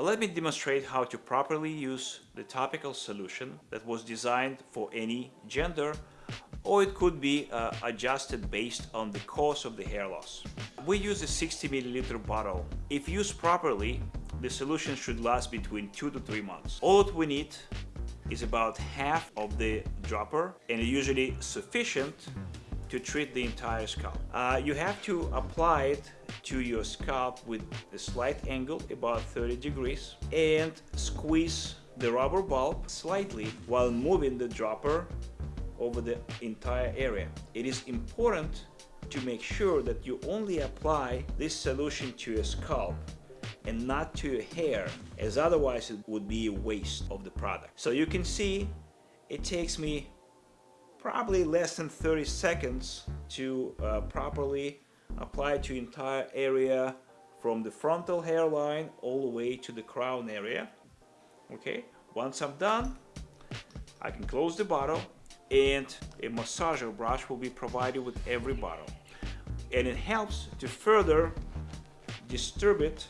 Uh, Let me demonstrate how to properly use the topical solution that was designed for any gender or it could be uh, adjusted based on the cause of the hair loss. We use a 60 milliliter bottle. If used properly, the solution should last between 2 to 3 months. All that we need is about half of the dropper and usually sufficient to treat the entire scalp. Uh, you have to apply it to your scalp with a slight angle, about 30 degrees, and squeeze the rubber bulb slightly while moving the dropper over the entire area. It is important to make sure that you only apply this solution to your scalp and not to your hair as otherwise it would be a waste of the product. So you can see it takes me probably less than 30 seconds to uh, properly apply to entire area from the frontal hairline all the way to the crown area. Okay once I'm done I can close the bottle and a massager brush will be provided with every bottle. And it helps to further distribute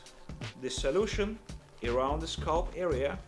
the solution around the scalp area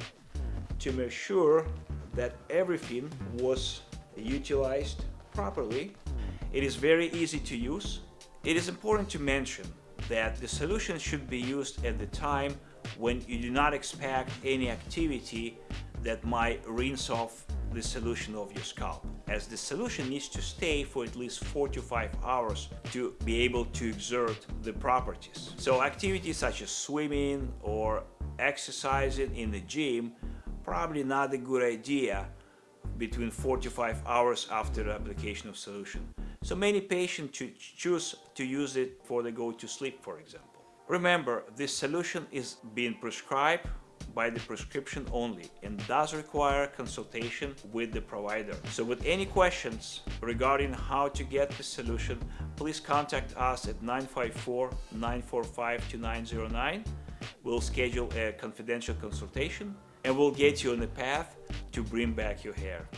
to make sure that everything was utilized properly. Hmm. It is very easy to use. It is important to mention that the solution should be used at the time when you do not expect any activity that might rinse off the solution of your scalp as the solution needs to stay for at least 4 to 5 hours to be able to exert the properties. So activities such as swimming or exercising in the gym probably not a good idea between 45 hours after the application of solution. So many patients choose to use it before they go to sleep, for example. Remember, this solution is being prescribed by the prescription only and does require consultation with the provider. So with any questions regarding how to get the solution, please contact us at 954-945-2909. We'll schedule a confidential consultation and we'll get you on the path to bring back your hair.